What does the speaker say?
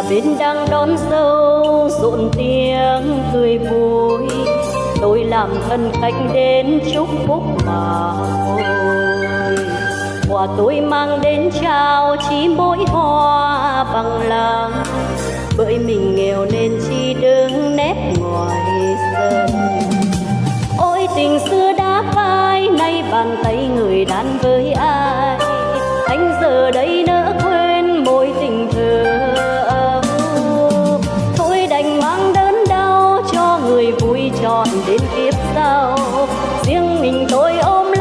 bên đang đón dâu, rộn tiếng cười vui. Tôi làm thân khách đến chúc phúc mà thôi. Quà tôi mang đến trao chỉ mỗi hoa bằng lòng bởi mình nghèo nên chỉ đứng nép ngoài sân. Ôi, tình xưa đã phai, nay bàn tay người đàn với ai? Anh giờ đây nỡ đến kiếp sau. Riêng mình tôi ôm